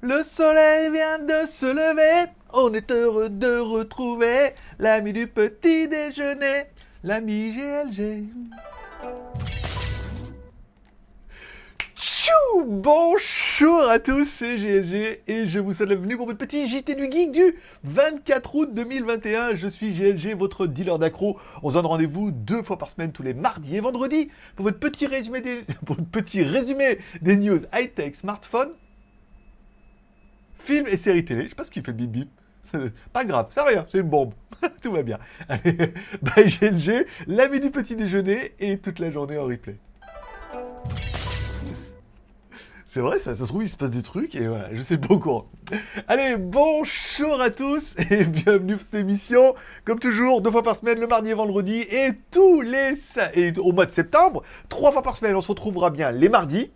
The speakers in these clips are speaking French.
Le soleil vient de se lever, on est heureux de retrouver l'ami du petit déjeuner, l'ami GLG. Chou Bonjour à tous, c'est GLG et je vous souhaite la bienvenue pour votre petit JT du Geek du 24 août 2021. Je suis GLG, votre dealer d'accro. On se donne rendez-vous deux fois par semaine, tous les mardis et vendredis, pour votre petit résumé des, pour votre petit résumé des news high-tech, smartphone, films et séries télé. Je sais pas ce qu'il fait bip bip. Pas grave, c'est rien, c'est une bombe. Tout va bien. Bye GLG, l'ami du petit déjeuner et toute la journée en replay. C'est vrai, ça, se trouve, il se passe des trucs et voilà, je sais pas au courant. Allez, bonjour à tous et bienvenue pour cette émission. Comme toujours, deux fois par semaine, le mardi et vendredi et tous les... Et au mois de septembre, trois fois par semaine, on se retrouvera bien les mardis,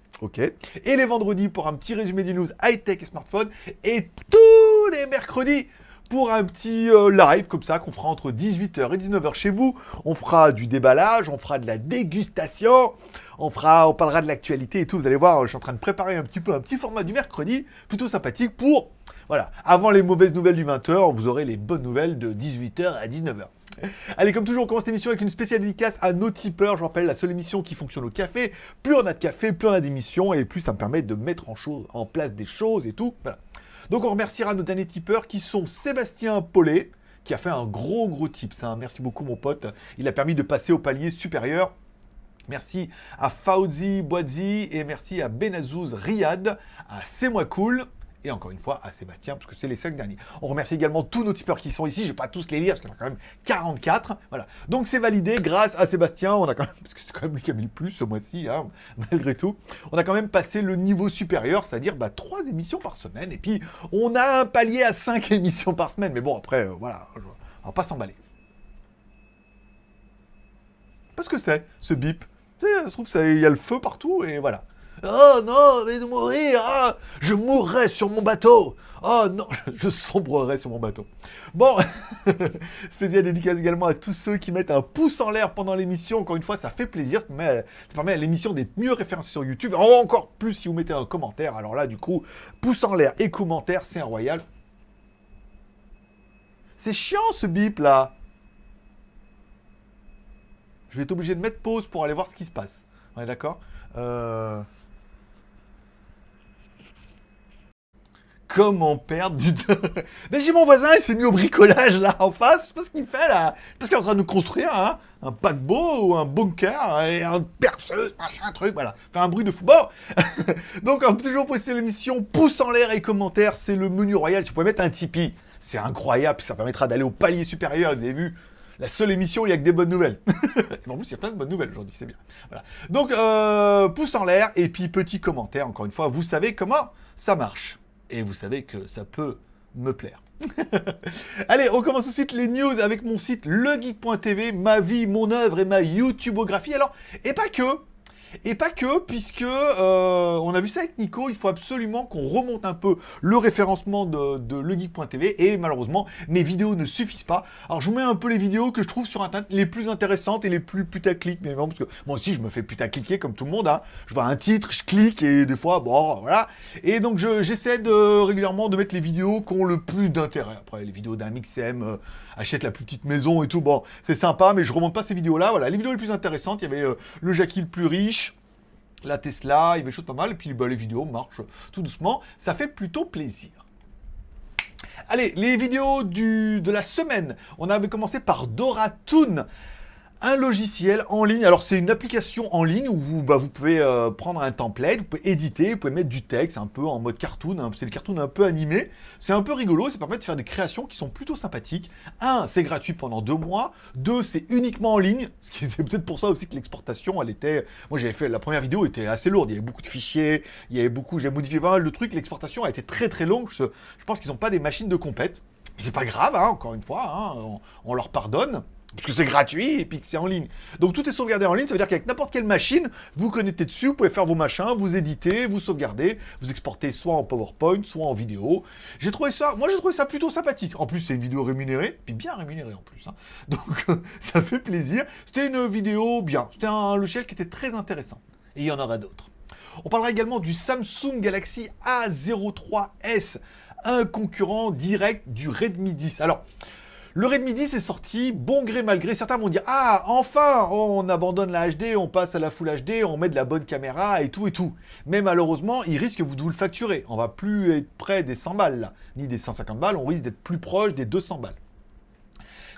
et les vendredis pour un petit résumé des news high-tech et smartphone et tous les mercredis pour un petit euh, live comme ça qu'on fera entre 18h et 19h chez vous. On fera du déballage, on fera de la dégustation, on fera, on parlera de l'actualité et tout. Vous allez voir, je suis en train de préparer un petit peu un petit format du mercredi, plutôt sympathique pour, voilà, avant les mauvaises nouvelles du 20h, vous aurez les bonnes nouvelles de 18h à 19h. Allez, comme toujours, on commence cette émission avec une spéciale dédicace à nos tipeurs. Je rappelle, la seule émission qui fonctionne au café. Plus on a de café, plus on a d'émissions, et plus ça me permet de mettre en, place des choses et tout. Donc on remerciera nos derniers tipeurs qui sont Sébastien Paulet, qui a fait un gros gros tips. hein. Merci beaucoup mon pote. Il a permis de passer au palier supérieur. Merci à Fauzi Boadzi et merci à Benazouz Riyad, à C'est moi cool et encore une fois à Sébastien parce que c'est les cinq derniers. On remercie également tous nos tipeurs qui sont ici. Je vais pas tous les lire parce qu'il y en a quand même 44. Voilà. Donc c'est validé grâce à Sébastien. On a quand même parce que c'est quand même lui qui a mis le plus ce mois-ci, hein, malgré tout. On a quand même passé le niveau supérieur, c'est-à-dire bah, 3 émissions par semaine. Et puis on a un palier à 5 émissions par semaine. Mais bon après euh, voilà, on va pas s'emballer. Parce que c'est ce bip. Trouve, il y a le feu partout et voilà. Oh non, mais de mourir ah, Je mourrai sur mon bateau Oh non, je sombrerai sur mon bateau. Bon, spécial dédicace également à tous ceux qui mettent un pouce en l'air pendant l'émission. Encore une fois, ça fait plaisir. Ça permet, à- l'émission d'être mieux référencée sur YouTube. Encore plus si vous mettez un commentaire. Alors là, du coup, pouce en l'air et commentaire, c'est un royal. C'est chiant ce bip là je vais être obligé de mettre pause pour aller voir ce qui se passe. On est d'accord? Euh, Comment perdre du temps Mais j'ai mon voisin, il s'est mis au bricolage là en face. Je sais pas ce qu'il fait là. Parce qu'il est en train de construire hein, un paquebot ou un bunker et un perceuse, machin, un truc, voilà. Fait un bruit de fou. Bon Donc, toujours préciser l'émission pouce en l'air et commentaires. C'est le menu royal. Si vous mettre un Tipeee, c'est incroyable. Ça permettra d'aller au palier supérieur. Vous avez vu? La seule émission où il n'y a que des bonnes nouvelles. En plus, il y a plein de bonnes nouvelles aujourd'hui, c'est bien. Voilà. Donc, euh, pouce en l'air et puis petit commentaire. Encore une fois, vous savez comment ça marche. Et vous savez que ça peut me plaire. Allez, on commence tout de suite les news avec mon site legeek.tv, ma vie, mon œuvre et ma YouTubeographie. Alors, et pas que, et pas que, puisque euh, on a vu ça avec Nico, il faut absolument qu'on remonte un peu le référencement de, de legeek.tv et malheureusement, mes vidéos ne suffisent pas. Alors je vous mets un peu les vidéos que je trouve sur Internet les plus intéressantes et les plus putaclic, évidemment, parce que moi aussi je me fais putacliquer comme tout le monde. Hein. Je vois un titre, je clique et des fois, bon, voilà. Et donc je- j'essaie de régulièrement de mettre les vidéos qui ont le plus d'intérêt. Après, les vidéos d'un mixem, euh, achète la petite maison et tout, bon, c'est sympa, mais je remonte pas ces vidéos-là. Voilà, les vidéos les plus intéressantes, il y avait euh, le Jackie le plus riche, la Tesla, il y avait pas mal, et puis bah, les vidéos marchent tout doucement, ça fait plutôt plaisir. Allez, les vidéos du, de la semaine. On avait commencé par Doratoon, un logiciel en ligne. Alors, c'est une application en ligne où vous, bah, vous pouvez euh, prendre un template, vous pouvez éditer, vous pouvez mettre du texte un peu en mode cartoon. hein. c'est le cartoon un peu animé. C'est un peu rigolo, ça permet de faire des créations qui sont plutôt sympathiques. Un, c'est gratuit pendant deux mois. Deux, c'est uniquement en ligne. C'est peut-être pour ça aussi que l'exportation, elle était. Moi, j'avais fait la première vidéo, était assez lourde. Il y avait beaucoup de fichiers, il y avait beaucoup. J'ai modifié pas mal de trucs. L'exportation a été très très longue. Je, pense qu'ils n'ont pas des machines de compète. C'est pas grave, hein, encore une fois, hein, on leur pardonne. Parce que c'est gratuit et puis que c'est en ligne. Donc tout est sauvegardé en ligne, ça veut dire qu'avec n'importe quelle machine, vous connectez dessus, vous pouvez faire vos machins, vous éditez, vous sauvegardez, vous exportez soit en PowerPoint, soit en vidéo. J'ai trouvé ça, moi j'ai trouvé ça plutôt sympathique. En plus c'est une vidéo rémunérée, puis bien rémunérée en plus. hein. Donc ça fait plaisir. C'était une vidéo bien, c'était un logiciel qui était très intéressant. Et il y en aura d'autres. On parlera également du Samsung Galaxy A03s, un concurrent direct du Redmi 10. Alors, le Redmi 10 est sorti, bon gré mal gré. Certains vont dire Ah, enfin, on abandonne la HD, on passe à la Full HD, on met de la bonne caméra et tout et tout. Mais malheureusement, il risque de vous le facturer. On va plus être près des 100 balles ni des 150 balles, on risque d'être plus proche des 200 balles.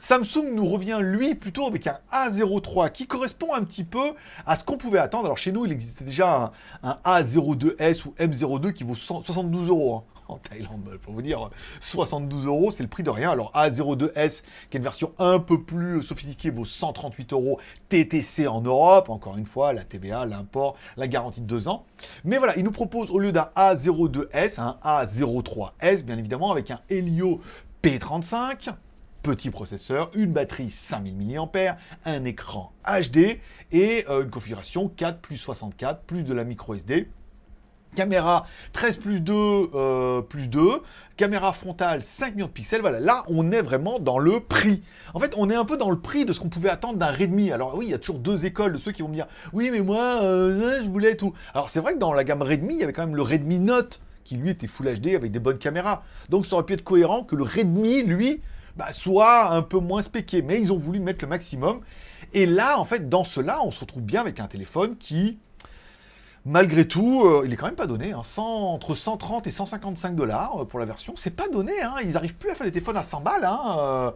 Samsung nous revient, lui, plutôt avec un A03 qui correspond un petit peu à ce qu'on pouvait attendre. Alors chez nous, il existait déjà un, A02S ou M02 qui vaut 72 euros. Hein en Thaïlande. Pour vous dire, 72 euros, c'est le prix de rien. Alors A02S, qui est une version un peu plus sophistiquée, vaut 138 euros TTC en Europe. Encore une fois, la TVA, l'import, la garantie de 2 ans. Mais voilà, il nous propose au lieu d'un A02S, un A03S, bien évidemment, avec un Helio P35, petit processeur, une batterie 5000 mAh, un écran HD et euh, une configuration 4 plus 64 plus de la micro SD caméra 13 plus 2 euh, plus 2, caméra frontale 5 millions de pixels, voilà, là on est vraiment dans le prix. En fait, on est un peu dans le prix de ce qu'on pouvait attendre d'un Redmi. Alors oui, il y a toujours deux écoles de ceux qui vont me dire, oui mais moi, euh, je voulais tout. Alors c'est vrai que dans la gamme Redmi, il y avait quand même le Redmi Note, qui lui était Full HD avec des bonnes caméras. Donc ça aurait pu être cohérent que le Redmi, lui, bah, soit un peu moins spéqué. Mais ils ont voulu mettre le maximum. Et là, en fait, dans cela, on se retrouve bien avec un téléphone qui malgré tout, euh, il est quand même pas donné. Hein. entre 130 et 155 dollars euh, pour la version, c'est pas donné. Hein. Ils arrivent plus à faire les téléphones à 100 balles. Hein. Euh.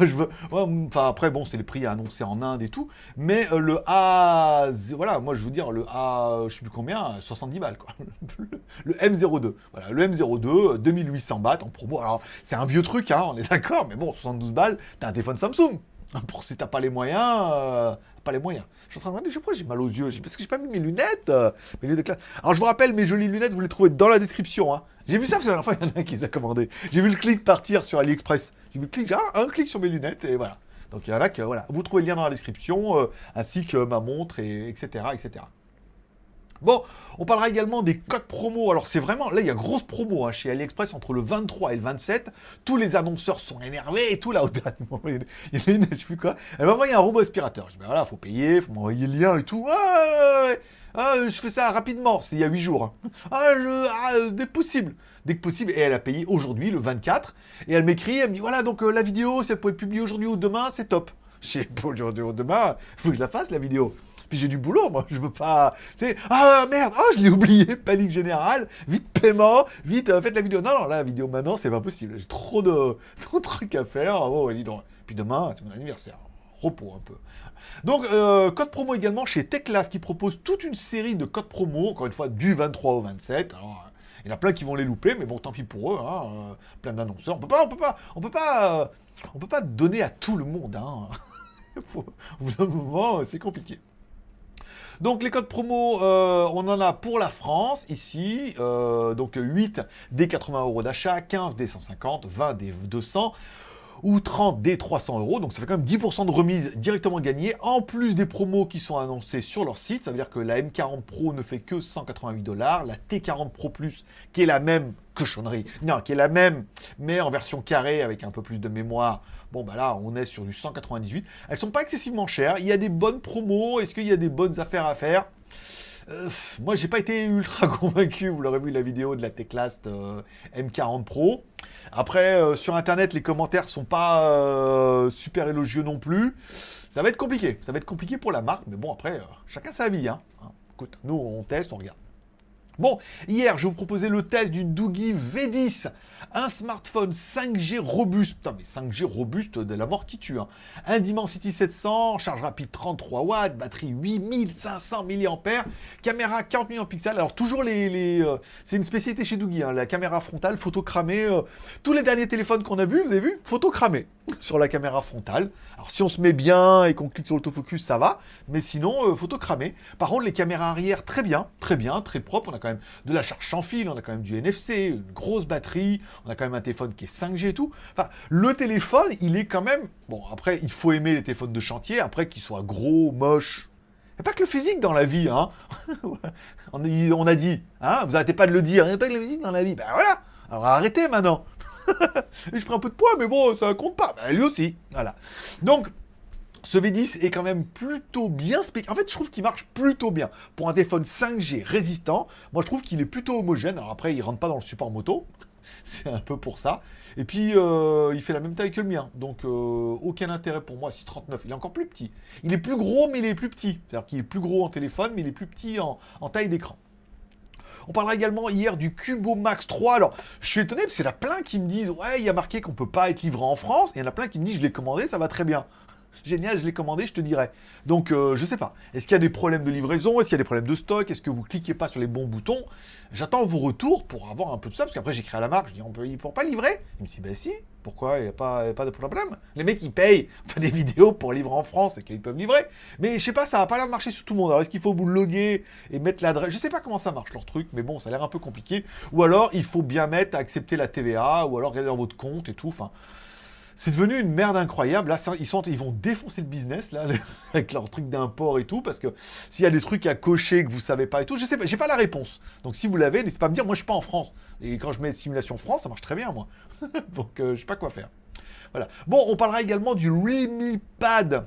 enfin, après, bon, c'est les prix annoncés en Inde et tout. Mais le A... Voilà, moi, je veux dire, le A... Je sais plus combien, 70 balles, le M02. Voilà, le M02, 2800 bahts en promo. Alors, c'est un vieux truc, on est d'accord. Mais bon, 72 balles, t'as un téléphone Samsung. Pour si t'as pas les moyens, pas les moyens. Je suis en train de me demander, je sais pas, j'ai mal aux yeux, parce que j'ai pas mis mes lunettes, euh, mes lunettes de classe. Alors je vous rappelle, mes jolies lunettes, vous les trouvez dans la description. Hein. J'ai vu ça, parce que la dernière fois, il y en a qui les a commandées. J'ai vu le clic partir sur AliExpress. J'ai vu le clic, un clic sur mes lunettes, et voilà. Donc il y en a que, voilà, vous trouvez le lien dans la description, euh, ainsi que ma montre, et etc., etc. Bon, on parlera également des codes promo. Alors c'est vraiment, là il y a grosse promo hein, chez AliExpress entre le 23 et le 27. Tous les annonceurs sont énervés et tout là. Il y a une, je sais quoi. Elle m'a envoyé un robot aspirateur. Je dis ben voilà, faut payer, faut m'envoyer le lien et tout. Ah, ah, je fais ça rapidement, c'était il y a 8 jours. Hein. Ah, ah, dès que possible. Dès que possible. Et elle a payé aujourd'hui, le 24. Et elle m'écrit, elle me dit voilà, donc euh, la vidéo, si elle pouvait publiée aujourd'hui ou demain, c'est top. Je sais pas aujourd'hui ou demain, faut que je la fasse la vidéo. Puis j'ai du boulot, moi. Je veux pas. Tu sais, ah merde, oh, je l'ai oublié, panique générale, vite paiement, vite, euh, faites la vidéo. Non, non, la vidéo maintenant, c'est pas possible. J'ai trop de, trucs à faire. Oh, donc. Puis demain, c'est mon anniversaire. Repos un peu. Donc, euh, code promo également chez Techlas qui propose toute une série de codes promo, encore une fois, du 23 au 27. Alors, il y en a plein qui vont les louper, mais bon, tant pis pour eux. Hein, euh, plein d'annonceurs. On peut pas, on peut pas, on peut pas, on peut pas donner à tout le monde. Hein. au bout d'un moment, c'est compliqué. Donc les codes promo, euh, on en a pour la France, ici, euh, donc 8 des 80 euros d'achat, 15 des 150, 20 des 200 ou 30 des 300 euros. Donc ça fait quand même 10% de remise directement gagnée, en plus des promos qui sont annoncés sur leur site. Ça veut dire que la M40 Pro ne fait que 188 dollars, la T40 Pro Plus, qui est la même cochonnerie, non, qui est la même, mais en version carrée avec un peu plus de mémoire. Bon, bah là, on est sur du 198. Elles sont pas excessivement chères. Il y a des bonnes promos. Est-ce qu'il y a des bonnes affaires à faire? Euh, moi, j'ai pas été ultra convaincu. Vous l'aurez vu la vidéo de la Teclast euh, M40 Pro. Après, euh, sur Internet, les commentaires sont pas super élogieux non plus. Ça va être compliqué. Ça va être compliqué pour la marque. Mais bon, après, chacun sa vie. Hein. Écoute, nous, on teste, on regarde. Bon, hier, je vous proposais le test du Doogie V10, un smartphone 5G robuste, putain mais 5G robuste de la mort qui tue, hein. un Dimensity 700, charge rapide 33 watts, batterie 8500 mAh, caméra 40 millions de pixels, alors toujours les... Euh, c'est une spécialité chez Doogie, hein, la caméra frontale, photo cramée, euh, tous les derniers téléphones qu'on a vus, vous avez vu, photo cramée sur la caméra frontale, alors si on se met bien et qu'on clique sur l'autofocus, ça va, mais sinon, euh, photo cramée. Par contre, les caméras arrière, très bien, très bien, très propre, on de la charge sans fil, on a quand même du NFC, une grosse batterie, on a quand même un téléphone qui est 5G et tout. Enfin, le téléphone, il est quand même... Bon, après, il faut aimer les téléphones de chantier, après qu'ils soient gros, moches. Il pas que le physique dans la vie, hein on, a dit, hein Vous arrêtez pas de le dire, il n'y a pas que le physique dans la vie. Ben voilà Alors arrêtez maintenant je prends un peu de poids, mais bon, ça compte pas. Ben, lui aussi, voilà. Donc, Ce V10 est quand même plutôt bien spécifique. En fait, je trouve qu'il marche plutôt bien. Pour un téléphone 5G résistant, moi je trouve qu'il est plutôt homogène. Alors après, il rentre pas dans le support moto. C'est un peu pour ça. Et puis, euh, il fait la même taille que le mien. Donc, euh, aucun intérêt pour moi. 639, il est encore plus petit. Il est plus gros, mais il est plus petit. C'est-à-dire qu'il est plus gros en téléphone, mais il est plus petit en, taille d'écran. On parlera également hier du Cubo Max 3. Alors, je suis étonné parce qu'il y en a plein qui me disent Ouais, il y a marqué qu'on peut pas être livré en France. Et il y en a plein qui me disent Je l'ai commandé, ça va très bien. Génial, je l'ai commandé, je te dirai. Donc, euh, je sais pas. Est-ce qu'il y a des problèmes de livraison? Est-ce qu'il y a des problèmes de stock? Est-ce que vous cliquez pas sur les bons boutons? J'attends vos retours pour avoir un peu de ça, parce qu'après j'écris à la marque, je dis on peut, pas livrer Il me dit bah si, pourquoi? Il n'y a, pas, de problème Les mecs ils payent, on des vidéos pour livrer en France et qu'ils peuvent livrer. Mais je sais pas, ça va pas l'air marcher sur tout le monde. Alors est-ce qu'il faut vous loguer et mettre l'adresse? Je sais pas comment ça marche leur truc, mais bon, ça a l'air un peu compliqué. Ou alors il faut bien mettre, accepter la TVA, ou alors regarder dans votre compte et tout. Enfin, c'est devenu une merde incroyable. Là, ils, sont, ils vont défoncer le business, là, avec leur truc d'import et tout, parce que s'il y a des trucs à cocher que vous savez pas et tout, je sais pas, j'ai pas la réponse. Donc si vous l'avez, n'hésitez pas à me dire, moi je suis pas en France. Et quand je mets simulation France, ça marche très bien, moi. Donc euh, je sais pas quoi faire. Voilà. Bon, on parlera également du Realme Pad.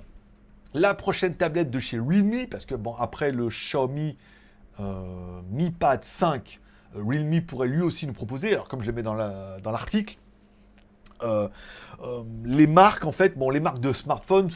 La prochaine tablette de chez Realme, parce que bon, après le Xiaomi euh, Mi Pad 5, euh, Realme pourrait lui aussi nous proposer, alors comme je le mets dans l'article, euh, euh, les marques, en fait, bon, les marques de smartphones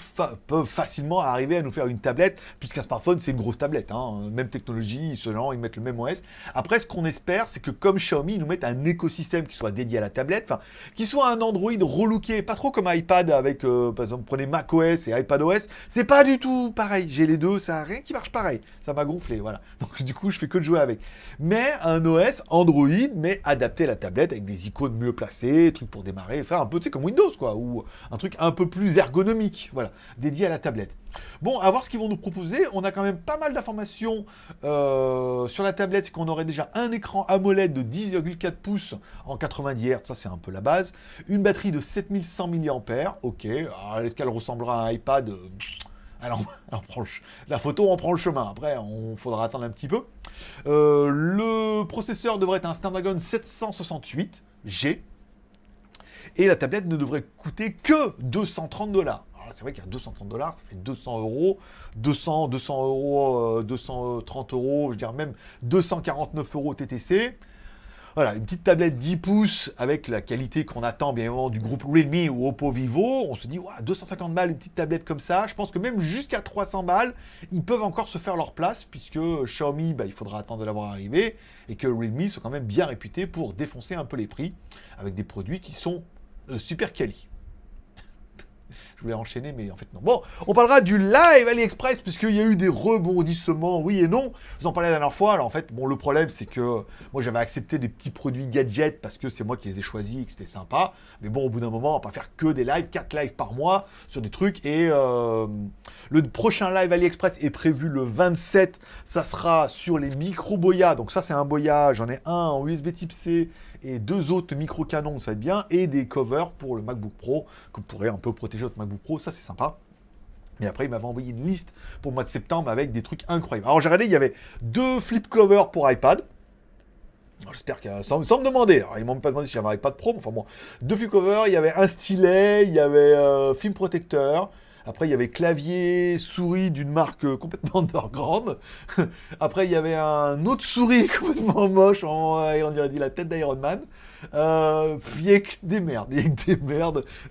peuvent facilement arriver à nous faire une tablette, puisqu'un smartphone, c'est une grosse tablette, hein, même technologie, selon, ils mettent le même OS. Après, ce qu'on espère, c'est que comme Xiaomi, ils nous mettent un écosystème qui soit dédié à la tablette, enfin, qui soit un Android relooké, pas trop comme iPad avec, euh, par exemple, prenez macOS et iPadOS, c'est pas du tout pareil. J'ai les deux, ça a rien qui marche pareil. Ça m'a gonflé, voilà. Donc, du coup, je fais que de jouer avec. Mais un OS Android, mais adapté à la tablette, avec des icônes mieux placées, trucs pour démarrer, enfin, un peu, tu sais, comme Windows, ou un truc un peu plus ergonomique, voilà, dédié à la tablette. Bon, à voir ce qu'ils vont nous proposer. On a quand même pas mal d'informations euh, sur la tablette, c'est qu'on aurait déjà un écran AMOLED de 10,4 pouces en 90 Hz, ça c'est un peu la base. Une batterie de 7100 mAh, ok. Est-ce qu'elle ressemblera à un iPad alors, la photo, on prend le chemin. Après, on faudra attendre un petit peu. Euh, le processeur devrait être un Snapdragon 768G. Et la tablette ne devrait coûter que 230 dollars. C'est vrai a 230 dollars, ça fait 200 euros, 200, 200 euros, 230 euh, euros, je veux dire même 249 euros TTC. Voilà, une petite tablette 10 pouces avec la qualité qu'on attend bien évidemment du groupe Realme ou Oppo Vivo. On se dit, 250 balles, une petite tablette comme ça. Je pense que même jusqu'à 300 balles, ils peuvent encore se faire leur place puisque Xiaomi, bah, il faudra attendre de l'avoir arrivé et que Realme sont quand même bien réputés pour défoncer un peu les prix avec des produits qui sont euh, super quali. Je voulais enchaîner, mais en fait non. Bon, on parlera du live AliExpress, puisqu'il y a eu des rebondissements, oui et non. Je vous en parlais la dernière fois. Alors en fait, bon, le problème, c'est que moi, j'avais accepté des petits produits gadgets parce que c'est moi qui les ai choisis et que c'était sympa. Mais bon, au bout d'un moment, on va pas faire que des lives, 4 lives par mois sur des trucs. Et euh, le prochain live AliExpress est prévu le 27. Ça sera sur les micro boya. Donc ça, c'est un boya. J'en ai un en USB type C et deux autres micro-canons, ça va être bien, et des covers pour le MacBook Pro, que vous pourrez un peu protéger votre MacBook Pro, ça c'est sympa. Et après, il m'avait envoyé une liste pour le mois de septembre avec des trucs incroyables. Alors j'ai regardé, il y avait deux flip covers pour iPad. J'espère qu'il a... Sans, me demander, alors ils m'ont pas demandé si j'avais un iPad Pro, mais enfin bon. Deux flip covers, il y avait un stylet, il y avait euh, film protecteur, après, il y avait clavier, souris d'une marque euh, complètement underground. Après, il y avait un autre souris complètement moche, on, on dirait la tête d'Iron Man. Euh, des merdes,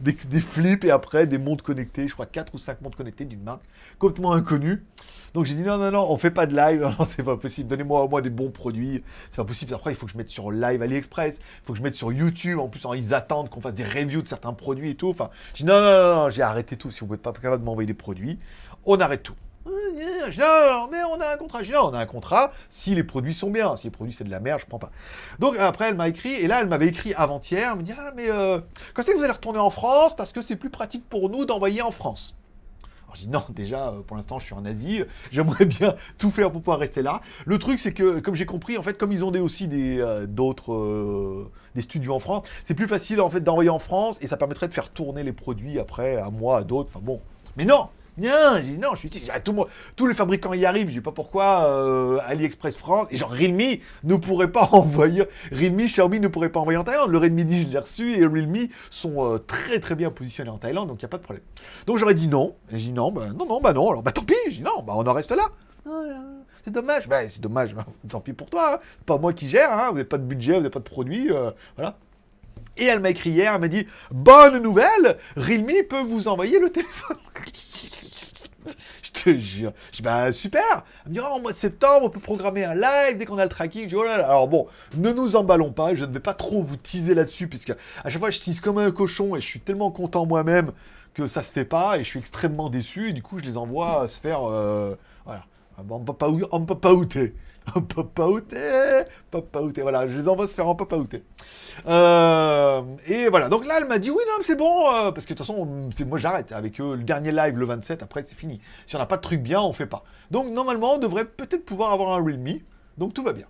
des, flips et après des montres connectées, je crois 4 ou 5 montres connectées d'une marque complètement inconnue. Donc j'ai dit non, non, non, on fait pas de live, non, c'est pas possible, donnez-moi au moins des bons produits, c'est pas possible. Après, il faut que je mette sur live AliExpress, il faut que je mette sur YouTube, en plus, ils attendent qu'on fasse des reviews de certains produits et tout. Enfin, j'ai dit non, non, non, j'ai arrêté tout. Si vous n'êtes pas capable de m'envoyer des produits, on arrête tout. Non, mais on a un contrat. non, on a un contrat si les produits sont bien. Si les produits c'est de la merde, je prends pas. Donc après, elle m'a écrit, et là, elle m'avait écrit avant-hier, elle me dit Ah, mais euh, quand c'est que vous allez retourner en France? Parce que c'est plus pratique pour nous d'envoyer en France. Non, déjà, euh, pour l'instant, je suis en Asie, j'aimerais bien tout faire pour pouvoir rester là. Le truc, c'est que, comme j'ai compris, en fait, comme ils ont aussi des euh, d'autres des studios en France, c'est plus facile en fait d'envoyer en France et ça permettrait de faire tourner les produits après à moi, à d'autres. Enfin bon, mais non, Non, j'ai dit non, je suis ici. Tout tous les fabricants y arrivent, je sais pas pourquoi euh, AliExpress France, et genre Realme ne pourrait pas envoyer, Realme, Xiaomi ne pourrait pas envoyer en Thaïlande. Le Redmi 10, je l'ai reçu, et Realme sont euh, très très bien positionnés en Thaïlande, donc il n'y a pas de problème. Donc j'aurais dit non, j'ai dit non, bah non, non, bah non, alors bah tant pis, j'ai dit non, bah on en reste là. Ah, C'est dommage, bah c'est dommage, tant pis pour toi, hein. Pas moi qui gère, hein. vous n'avez pas de budget, vous n'avez pas de produit, euh, voilà. Et elle m'a écrit hier, elle m'a dit Bonne nouvelle, Realme peut vous envoyer le téléphone. Je te jure. Je dis Bah super. Elle me dit Oh, au mois de septembre, on peut programmer un live dès qu'on a le tracking. Je dis Oh là là. Alors bon, ne nous emballons pas. Je ne vais pas trop vous teaser là-dessus, puisque à chaque fois, je tease comme un cochon et je suis tellement content moi-même que ça se fait pas et je suis extrêmement déçu. Et du coup, je les envoie se faire. euh, voilà. On peut pas, on peut pas outer. On peut pas outer. Voilà, je les envoie se faire en papa outer. Euh, et voilà, donc là elle m'a dit oui non c'est bon, euh, parce que de toute façon moi j'arrête avec eux, le dernier live le 27, après c'est fini. Si on n'a pas de truc bien, on fait pas. Donc normalement on devrait peut-être pouvoir avoir un Realme, donc tout va bien.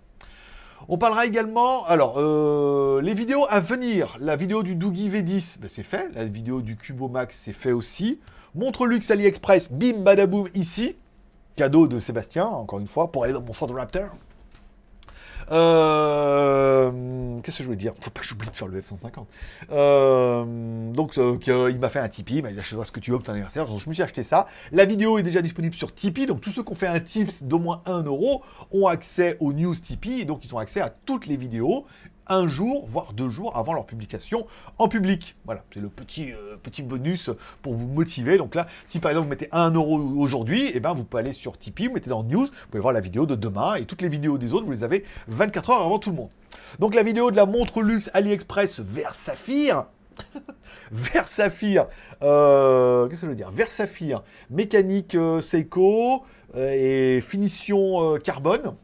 On parlera également, alors, euh, les vidéos à venir. La vidéo du Doogie V10, ben, c'est fait. La vidéo du Cubo Max, c'est fait aussi. Montre luxe AliExpress, bim badaboum ici. Cadeau de Sébastien, encore une fois, pour aller dans mon Ford Raptor. Euh, Qu'est-ce que je veux dire? Faut pas que j'oublie de faire le F-150. Euh, donc, euh, il m'a fait un Tipeee, il m'a dit achète-toi ce que tu veux pour ton anniversaire. Donc, je me suis acheté ça. La vidéo est déjà disponible sur Tipeee. Donc, tous ceux qui ont fait un tips d'au moins 1 euro ont accès aux news Tipeee. Et donc, ils ont accès à toutes les vidéos un jour, voire deux jours avant leur publication en public. Voilà, c'est le petit, euh, petit bonus pour vous motiver. Donc là, si par exemple vous mettez 1 euro aujourd'hui, eh ben, vous pouvez aller sur Tipeee, vous mettez dans News, vous pouvez voir la vidéo de demain et toutes les vidéos des autres, vous les avez 24 heures avant tout le monde. Donc la vidéo de la montre luxe AliExpress vers Saphir, vers Saphir, euh, qu'est-ce que je veux dire? Vers Saphir, mécanique euh, Seiko et finition carbone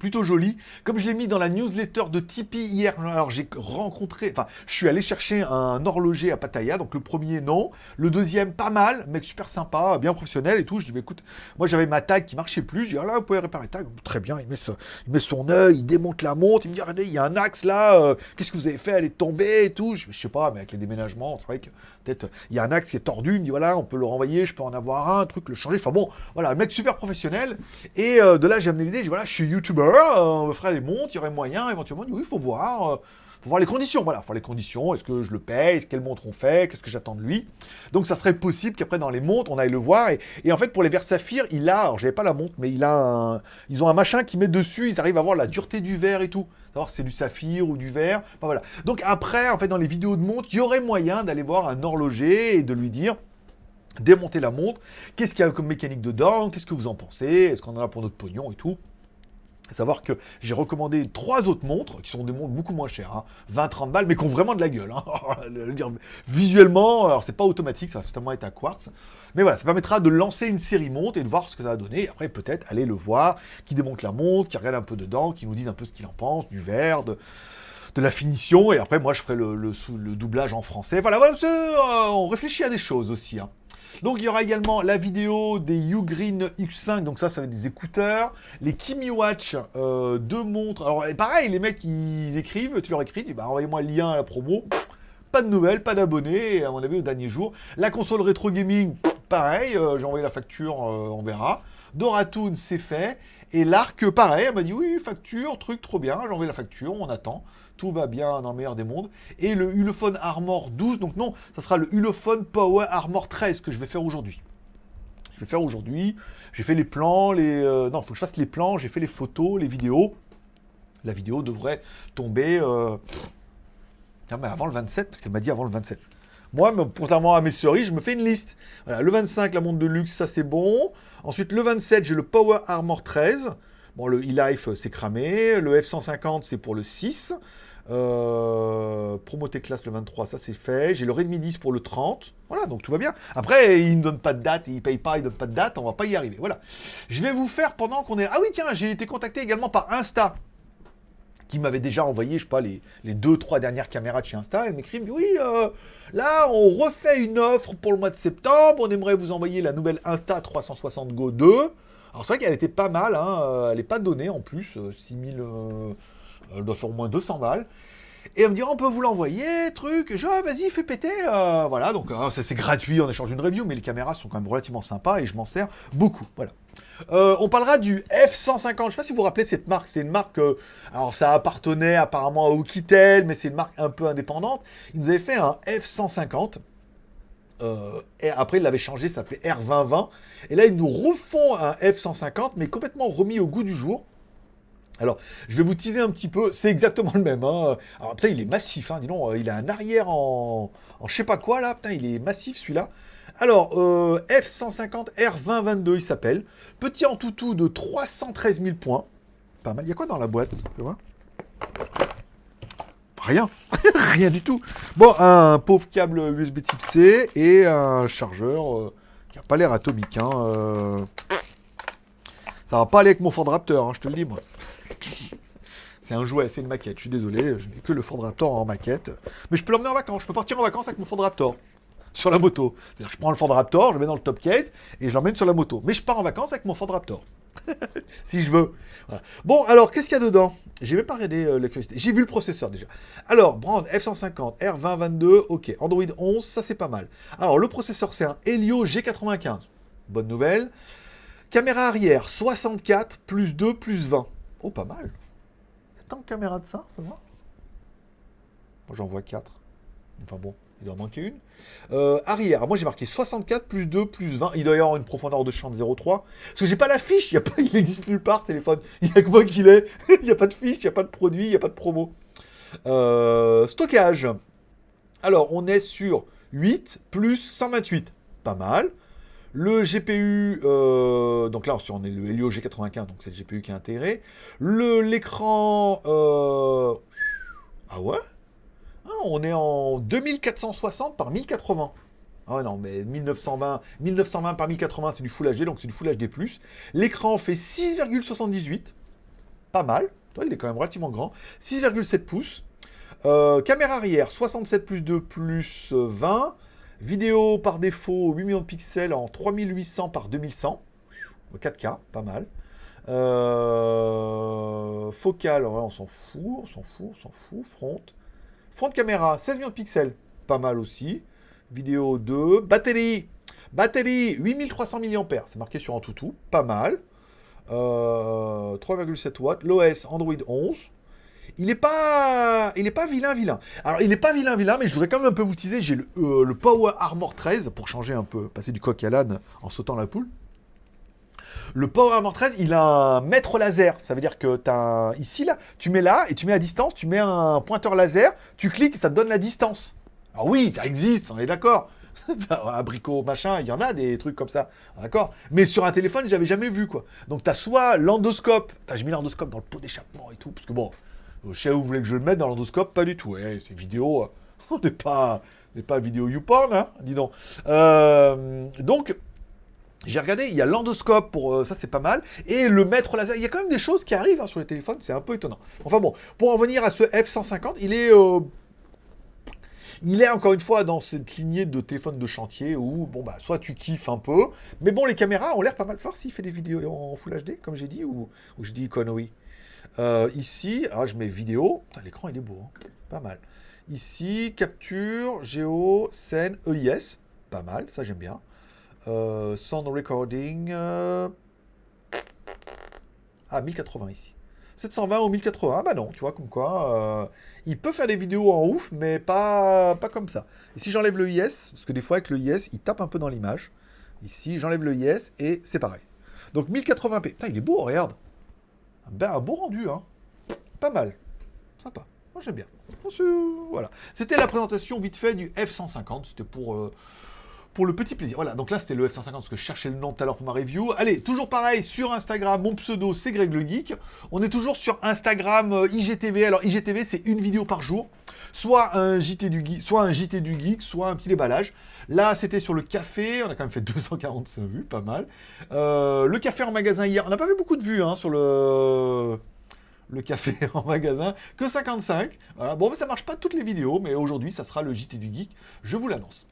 plutôt joli. Comme je l'ai mis dans la newsletter de Tipeee hier, alors j'ai rencontré, enfin, je suis allé chercher un horloger à Pattaya, donc le premier, non. Le deuxième, pas mal, mec super sympa, bien professionnel et tout. Je dis, bah, écoute, moi j'avais ma tag qui marchait plus, je dis, ah là, vous pouvez réparer tag. Très bien, il met, ce- il met son œil, il démonte la montre, il me dit, regardez, il y a un axe là, euh, qu'est-ce que vous avez fait? Elle est tombée et tout. Je, je sais pas, mais avec les déménagements, c'est vrai que peut-être il y a un axe qui est tordu, il me dit, voilà, on peut le renvoyer, je peux en avoir un, un truc, le changer. Enfin bon, voilà, mec super professionnel. Et euh, de là, j'ai amené l'idée, je dis, voilà, je suis youtubeur, euh, on me fera les montres, il y aurait moyen, éventuellement, oui, il faut voir. euh, voir les conditions, voilà, faut les conditions, est-ce que je le paye, quelle montre on fait, qu'est-ce que j'attends de lui. Donc ça serait possible qu'après dans les montres, on aille le voir. Et, en fait, pour les verres saphir, il a, alors j'avais pas la montre, mais il a un, ils ont un machin qui met dessus, ils arrivent à voir la dureté du verre et tout. Savoir c'est du saphir ou du verre. Voilà. Donc après, en fait, dans les vidéos de montres, il y aurait moyen d'aller voir un horloger et de lui dire démonter la montre, qu'est-ce qu'il y a comme mécanique dedans, qu'est-ce que vous en pensez, est-ce qu'on en a pour notre pognon et tout? Savoir que j'ai recommandé trois autres montres, qui sont des montres beaucoup moins chères, 20-30 balles, mais qui ont vraiment de la gueule. hein. Visuellement, alors c'est pas automatique, ça va certainement être à quartz. Mais voilà, ça permettra de lancer une série montre et de voir ce que ça va donner. Après, peut-être aller le voir, qui démonte la montre, qui regarde un peu dedans, qui nous dise un peu ce qu'il en pense, du verre, de, la finition. Et après, moi, je ferai le, doublage en français. Voilà, voilà euh, on réfléchit à des choses aussi. hein. Donc il y aura également la vidéo des Ugreen X5, donc ça, ça va être des écouteurs. Les Kimi Watch, euh, deux montres. Alors pareil, les mecs, ils écrivent, tu leur écris, tu dis, bah, envoyez-moi le lien à la promo. Pas de nouvelles, pas d'abonnés, à mon avis, au dernier jour. La console rétro gaming, pareil, euh, j'ai envoyé la facture, euh, on verra. Doratoon, c'est fait. Et l'Arc, pareil, elle m'a dit, oui, facture, truc, trop bien, j'ai envoyé la facture, on attend. Tout va bien dans le meilleur des mondes. Et le Ulefone Armor 12, donc non, ça sera le Ulefone Power Armor 13 que je vais faire aujourd'hui. Je vais faire aujourd'hui. J'ai fait les plans, les. euh, non, il faut que je fasse les plans, j'ai fait les photos, les vidéos. La vidéo devrait tomber. euh, Tiens, mais avant le 27, parce qu'elle m'a dit avant le 27. Moi, contrairement à mes cerises, je me fais une liste. Voilà, le 25, la montre de luxe, ça c'est bon. Ensuite, le 27, j'ai le Power Armor 13. Bon, le e-life, euh, c'est cramé. Le F150, c'est pour le 6. Euh, Promoté classe le 23, ça c'est fait. J'ai le Redmi 10 pour le 30. Voilà, donc tout va bien. Après, il ne donne pas de date, il paye pas, il ne donne pas de date, on va pas y arriver. Voilà. Je vais vous faire pendant qu'on est. Ah oui, tiens, j'ai été contacté également par Insta qui m'avait déjà envoyé, je sais pas, les, deux, trois dernières caméras de chez Insta. Elle m'écrit, oui, euh, là, on refait une offre pour le mois de septembre. On aimerait vous envoyer la nouvelle Insta 360 Go 2. Alors c'est vrai qu'elle était pas mal, hein, euh, elle n'est pas donnée en plus, euh, 6000, euh, elle doit faire au moins 200 balles. Et elle me dit, on peut vous l'envoyer, truc. Je ah, vas-y, fais péter. voilà, donc ça c'est gratuit, on échange une review, mais les caméras sont quand même relativement sympas et je m'en sers beaucoup. Voilà. Euh, on parlera du F150. Je sais pas si vous vous rappelez cette marque. C'est une marque. euh, alors, ça appartenait apparemment à Oukitel, mais c'est une marque un peu indépendante. Ils nous avaient fait un F150. Euh, et après, ils l'avaient changé, ça s'appelait R2020. Et là, ils nous refont un F150, mais complètement remis au goût du jour. Alors, je vais vous teaser un petit peu. C'est exactement le même. Hein. Alors, putain, il est massif. Hein. Il a un arrière en, en je sais pas quoi là. Putain, il est massif celui-là. Alors, euh, F150 R2022, il s'appelle. Petit en toutou de 313 000 points. Pas mal. Il y a quoi dans la boîte Tu Rien. Rien du tout. Bon, un pauvre câble USB type C et un chargeur euh, qui a pas l'air atomique. Hein. euh. Ça va pas aller avec mon Ford Raptor, hein, je te le dis moi. C'est un jouet, c'est une maquette. Je suis désolé, je n'ai que le Ford Raptor en maquette. Mais je peux l'emmener en vacances. Je peux partir en vacances avec mon Ford Raptor. Sur la moto. C'est-à-dire je prends le Ford Raptor, je le mets dans le top case et je l'emmène sur la moto. Mais je pars en vacances avec mon Ford Raptor. si je veux. Bon, alors, qu'est-ce qu'il y a dedans? J'ai même pas regardé euh, la. J'ai vu le processeur déjà. Alors, Brand F150, R2022, ok. Android 11, ça c'est pas mal. Alors, le processeur, c'est un Helio G95. Bonne nouvelle. Caméra arrière, 64, plus 2, plus 20. Oh, pas mal. Il y a tant de caméras de ça. Moi, j'en vois 4. Enfin bon, il doit en manquer une. Euh, arrière, moi j'ai marqué 64 plus 2 plus 20. Il doit y avoir une profondeur de champ de 0,3. Parce que j'ai pas la fiche, il, y nulle part téléphone. Il n'y a que moi qui l'ai. il n'y a pas de fiche, il n'y a pas de produit, il n'y a pas de promo. Euh, stockage. Alors on est sur 8 plus 128. Pas mal. Le GPU, euh, donc là on est le Helio G95, donc c'est le GPU qui est intégré. L'écran, ah ouais? On est en 2460 par 1080. Ah non, mais 1920, 1920 par 1080, c'est du Full HD, donc c'est du Full HD+. L'écran fait 6,78. Pas mal. Il est quand même relativement grand. 6,7 pouces. Euh, caméra arrière, 67 plus 2 plus euh, 20. Vidéo par défaut, 8 millions de pixels en 3800 par 2100. 4K, pas mal. Euh, focal, ouais, on s'en fout, on s'en fout, on s'en fout. Front. Front de caméra, 16 millions de pixels, pas mal aussi. Vidéo 2. Batterie, batterie 8300 mAh, c'est marqué sur un toutou, pas mal. Euh, 3,7 watts. L'OS Android 11. Il n'est pas, pas vilain, vilain. Alors, il n'est pas vilain, vilain, mais je voudrais quand même un peu vous teaser. J'ai le, euh, le Power Armor 13 pour changer un peu, passer du coq à l'âne en sautant la poule. Le Power Armor 13, il a un mètre laser. Ça veut dire que tu as ici, là, tu mets là, et tu mets à distance, tu mets un pointeur laser, tu cliques, et ça te donne la distance. Alors oui, ça existe, on est d'accord. Abricot, machin, il y en a des trucs comme ça, d'accord Mais sur un téléphone, j'avais jamais vu, quoi. Donc tu as soit l'endoscope, j'ai mis l'endoscope dans le pot d'échappement et tout, parce que bon, je sais où vous voulez que je le mette dans l'endoscope, pas du tout. Ouais, c'est vidéo, euh, on n'est pas, pas vidéo YouPorn, hein, dis donc. Euh, donc, j'ai regardé, il y a l'endoscope pour euh, ça, c'est pas mal, et le mètre laser. Il y a quand même des choses qui arrivent hein, sur les téléphones, c'est un peu étonnant. Enfin bon, pour en venir à ce F150, il est, euh, il est encore une fois dans cette lignée de téléphone de chantier où bon bah soit tu kiffes un peu, mais bon les caméras ont l'air pas mal fort s'il fait des vidéos en Full HD comme j'ai dit ou, je dis conneries. Euh, ici, alors je mets vidéo, l'écran il est beau, hein. pas mal. Ici, capture, géo, scène, EIS, pas mal, ça j'aime bien. Euh, sound recording. euh, Ah, 1080 ici. 720 ou 1080. Ah bah non, tu vois, comme quoi. euh, Il peut faire des vidéos en ouf, mais pas, pas comme ça. Et si j'enlève le IS, parce que des fois avec le IS, il tape un peu dans l'image. Ici, j'enlève le IS et c'est pareil. Donc 1080p. Putain, il est beau, regarde. Ben, un beau rendu, hein. Pas mal. Sympa. Moi, j'aime bien. Voilà. C'était la présentation vite fait du F150. C'était pour, euh, pour le petit plaisir. Voilà, donc là, c'était le F150 parce que je cherchais le nom tout à l'heure pour ma review. Allez, toujours pareil, sur Instagram, mon pseudo, c'est Greg le Geek. On est toujours sur Instagram euh, IGTV. Alors, IGTV, c'est une vidéo par jour. Soit un JT du Geek, soit un JT du Geek, soit un petit déballage. Là, c'était sur le café. On a quand même fait 245 vues, pas mal. Euh, le café en magasin hier. On n'a pas fait beaucoup de vues hein, sur le café en magasin, que 55. Voilà. Bon, mais ça marche pas toutes les vidéos, mais aujourd'hui, ça sera le JT du Geek, je vous l'annonce.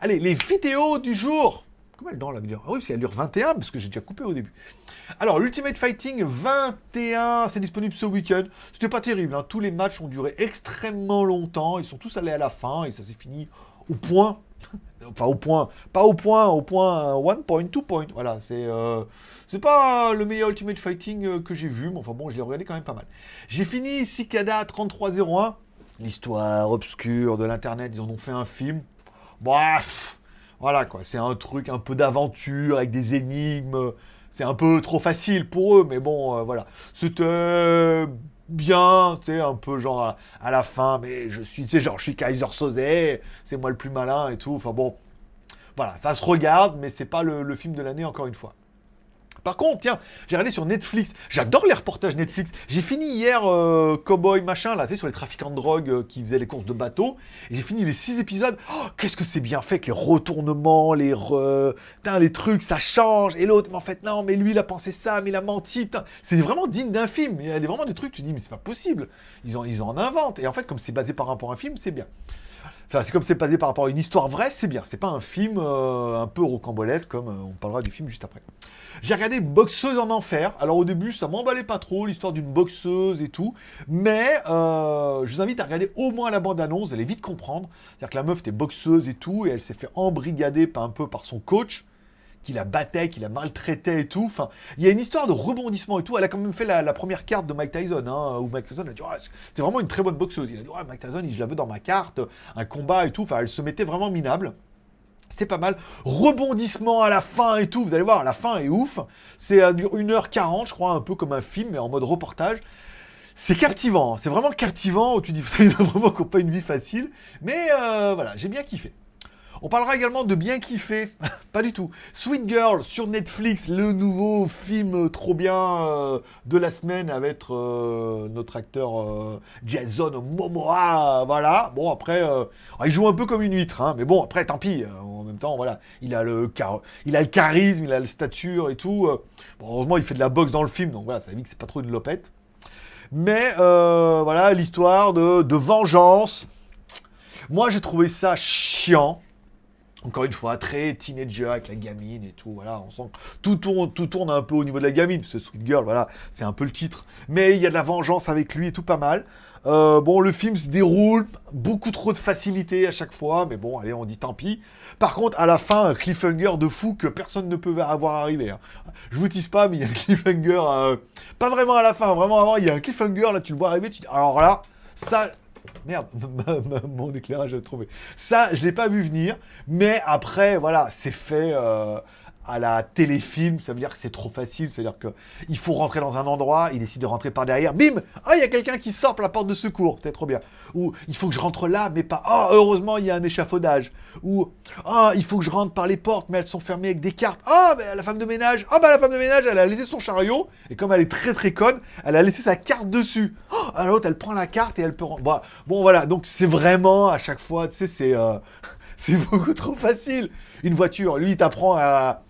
Allez, les vidéos du jour Comment elle dure la vidéo? Ah oui, parce qu'elle dure 21, parce que j'ai déjà coupé au début. Alors, l'Ultimate Fighting 21, c'est disponible ce week-end. C'était pas terrible, hein. tous les matchs ont duré extrêmement longtemps, ils sont tous allés à la fin, et ça s'est fini au point. enfin, au point, pas au point, au point 1 point, 2 point. Voilà, c'est euh, c'est pas le meilleur Ultimate Fighting euh, que j'ai vu, mais enfin bon, je l'ai regardé quand même pas mal. J'ai fini Cicada 3301, l'histoire obscure de l'internet, ils en ont fait un film. Bref, voilà quoi, c'est un truc un peu d'aventure avec des énigmes. C'est un peu trop facile pour eux, mais bon, euh, voilà. C'était bien, tu sais, un peu genre à, la fin, mais je suis, tu genre je suis Kaiser Soze, c'est moi le plus malin et tout. Enfin bon, voilà, ça se regarde, mais c'est pas le film de l'année encore une fois. Par contre, tiens, j'ai regardé sur Netflix. J'adore les reportages Netflix. J'ai fini hier euh, Cowboy machin, là, tu sais, sur les trafiquants de drogue euh, qui faisaient les courses de bateau. J'ai fini les six épisodes. Oh, qu'est-ce que c'est bien fait avec les retournements, les les trucs, ça change. Et l'autre, mais en fait, non, mais lui, il a pensé ça, mais il a menti. C'est vraiment digne d'un film. Il y a vraiment des trucs, tu dis, mais c'est pas possible. Ils en, ils en inventent. Et en fait, comme c'est basé par rapport à un film, c'est bien. Enfin, c'est comme c'est basé par rapport à une histoire vraie, c'est bien. C'est pas un film euh, un peu rocambolesque comme on parlera du film juste après. J'ai regardé Boxeuse en enfer. Alors au début, ça m'emballait pas trop, l'histoire d'une boxeuse et tout. Mais euh, je vous invite à regarder au moins la bande-annonce, vous allez vite comprendre. C'est-à-dire que la meuf était boxeuse et tout, et elle s'est fait embrigader un peu par son coach qui la battait, qui la maltraitait et tout. Enfin, il y a une histoire de rebondissement et tout. Elle a quand même fait la, première carte de Mike Tyson, hein, où Mike Tyson a dit c'est vraiment une très bonne boxeuse. Il a dit Mike Tyson, je la veux dans ma carte, un combat et tout. Enfin, elle se mettait vraiment minable. C'était pas mal. Rebondissement à la fin et tout. Vous allez voir, la fin est ouf. C'est 1h40, je crois, un peu comme un film, mais en mode reportage. C'est captivant, c'est vraiment captivant. Tu dis, il a vraiment pas une vie facile. Mais euh, voilà, j'ai bien kiffé. On parlera également de bien kiffer, pas du tout. Sweet Girl sur Netflix, le nouveau film trop bien euh, de la semaine avec euh, notre acteur euh, Jason Momoa, voilà. Bon après, il joue un peu comme une huître, hein, mais bon après tant pis. en même temps, voilà, il a le il a le charisme, il a la stature et tout. heureusement, il fait de la boxe dans le film, donc voilà, ça veut que c'est pas trop une lopette. Mais voilà, l'histoire de vengeance. Moi, j'ai trouvé ça chiant. Encore une fois, très teenager avec la gamine et tout, voilà, on sent tout tourne, tout tourne un peu au niveau de la gamine, ce Sweet Girl, voilà, c'est un peu le titre. Mais il y a de la vengeance avec lui et tout pas mal. Euh, bon, le film se déroule, beaucoup trop de facilité à chaque fois, mais bon, allez, on dit tant pis. Par contre, à la fin, un cliffhanger de fou que personne ne peut avoir arrivé. Hein. Je vous tease pas, mais il y a un cliffhanger, euh, pas vraiment à la fin, vraiment avant, il y a un cliffhanger, là, tu le vois arriver, tu dis, alors là, ça, Merde, mon éclairage a trouvé. Ça, je l'ai pas vu venir, mais après, voilà, c'est fait euh, à la téléfilm, ça veut dire que c'est trop facile, c'est-à-dire qu'il faut rentrer dans un endroit, il décide de rentrer par derrière, bim Ah, il y a quelqu'un qui sort par la porte de secours, c'est trop bien. Ou il faut que je rentre là, mais pas... Oh, heureusement, il y a un échafaudage. Ou Ah, il faut que je rentre par les portes, mais elles sont fermées avec des cartes. Ah, oh, la femme de ménage Ah, bah la femme de ménage, elle a laissé son chariot, et comme elle est très très conne, elle a laissé sa carte dessus. Alors l'autre, elle prend la carte et elle peut... Bon, bon voilà, donc c'est vraiment, à chaque fois, tu sais, c'est... Euh, c'est beaucoup trop facile. Une voiture, lui, il t'apprend à,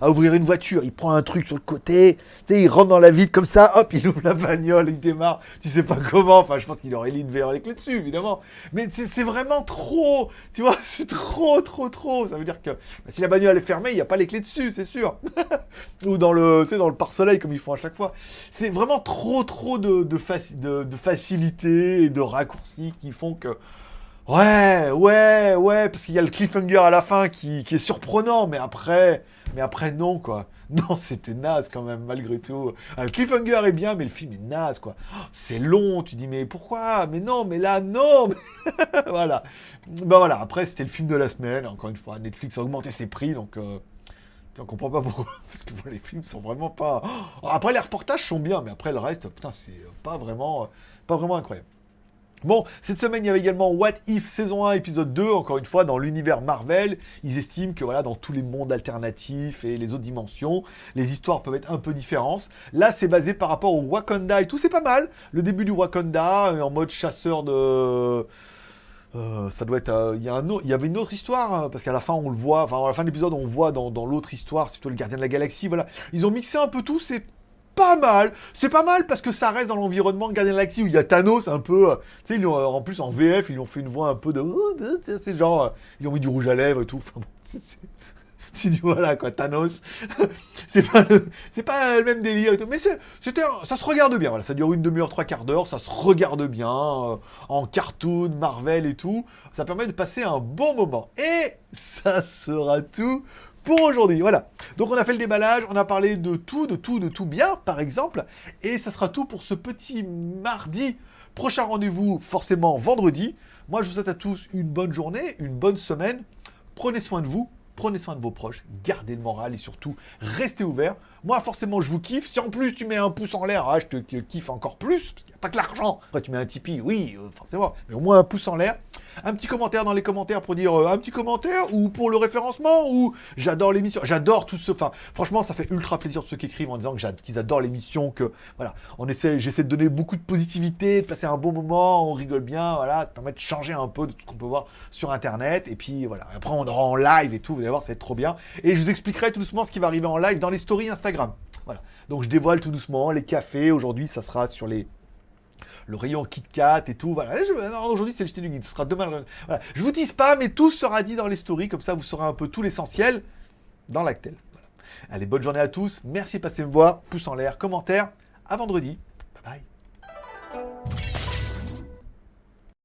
ouvrir une voiture. Il prend un truc sur le côté, tu sais, il rentre dans la ville comme ça, hop, il ouvre la bagnole, il démarre. Tu sais pas comment. Enfin, je pense qu'il aurait mis les clés dessus, évidemment. Mais c'est vraiment trop. Tu vois, c'est trop, trop, trop. Ça veut dire que bah, si la bagnole est fermée, il n'y a pas les clés dessus, c'est sûr. Ou dans le, tu sais, dans le pare-soleil, comme ils font à chaque fois. C'est vraiment trop, trop de, de, de facilité et de raccourcis qui font que Ouais, ouais, ouais, parce qu'il y a le cliffhanger à la fin qui, est surprenant, mais après, mais après non, quoi. Non, c'était naze quand même, malgré tout. Ah, le cliffhanger est bien, mais le film est naze, quoi. c'est long, tu dis, mais pourquoi? Mais non, mais là, non Voilà. Ben voilà, après, c'était le film de la semaine. Encore une fois, Netflix a augmenté ses prix, donc... Euh, on comprend pas pourquoi. Parce que les films sont vraiment pas... après, les reportages sont bien, mais après, le reste, putain, c'est pas vraiment, pas vraiment incroyable. Bon, cette semaine, il y avait également What If saison 1, épisode 2, encore une fois, dans l'univers Marvel. Ils estiment que voilà, dans tous les mondes alternatifs et les autres dimensions, les histoires peuvent être un peu différentes. Là, c'est basé par rapport au Wakanda et tout, c'est pas mal. Le début du Wakanda, euh, en mode chasseur de... Euh, ça doit être. Euh, il y, y, avait une autre histoire, hein, parce qu'à la fin, on le voit, enfin, à la fin de l'épisode, on voit dans, dans l'autre histoire, c'est plutôt le gardien de la galaxie, voilà. Ils ont mixé un peu tout, c'est pas mal. C'est pas mal parce que ça reste dans l'environnement de Galaxy où il y a Thanos un peu. Euh, tu sais, euh, en plus en VF, ils ont fait une voix un peu de. C'est genre. Euh, ils ont mis du rouge à lèvres et tout. Tu dis voilà quoi, Thanos. c'est pas le, pas le même délire et tout. Mais c'était, ça se regarde bien. Voilà, ça dure une demi-heure, trois quarts d'heure. Ça se regarde bien en cartoon, Marvel et tout. Ça permet de passer un bon moment. Et ça sera tout pour aujourd'hui. Voilà. Donc on a fait le déballage, on a parlé de tout, de tout, de tout bien, par exemple. Et ça sera tout pour ce petit mardi. Prochain rendez-vous, forcément vendredi. Moi, je vous souhaite à tous une bonne journée, une bonne semaine. Prenez soin de vous, prenez soin de vos proches, gardez le moral et surtout, restez ouverts. Moi, forcément, je vous kiffe. Si en plus tu mets un pouce en l'air, ah, je te kiffe encore plus, parce qu'il n'y a pas que l'argent. Après, tu mets un Tipeee, oui, euh, forcément, mais au moins un pouce en l'air. Un petit commentaire dans les commentaires pour dire euh, un petit commentaire ou pour le référencement ou j'adore l'émission. J'adore tout ce. Enfin, franchement, ça fait ultra plaisir de ceux qui écrivent en disant qu'ils adorent l'émission, que voilà, on essaie, j'essaie de donner beaucoup de positivité, de passer un bon moment, on rigole bien, voilà, ça permet de changer un peu de tout ce qu'on peut voir sur internet. Et puis voilà, après on aura en live et tout, vous allez voir, ça va être trop bien. Et je vous expliquerai tout doucement ce qui va arriver en live dans les stories Instagram. Voilà. Donc je dévoile tout doucement les cafés. Aujourd'hui, ça sera sur les le rayon Kit Kat et tout. Voilà. Aujourd'hui, c'est le jeté du guide. Ce sera demain. le- Voilà. Je vous dis pas, mais tout sera dit dans les stories. Comme ça, vous saurez un peu tout l'essentiel dans l'actel. Allez, bonne journée à tous. Merci de passer me voir. Pouce en l'air, commentaire. À vendredi. Bye bye.